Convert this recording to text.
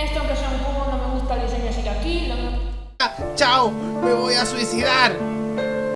Esto aunque sea un cubo no me gusta el diseño así que aquí... Lo... ¡Chao! ¡Me voy a suicidar!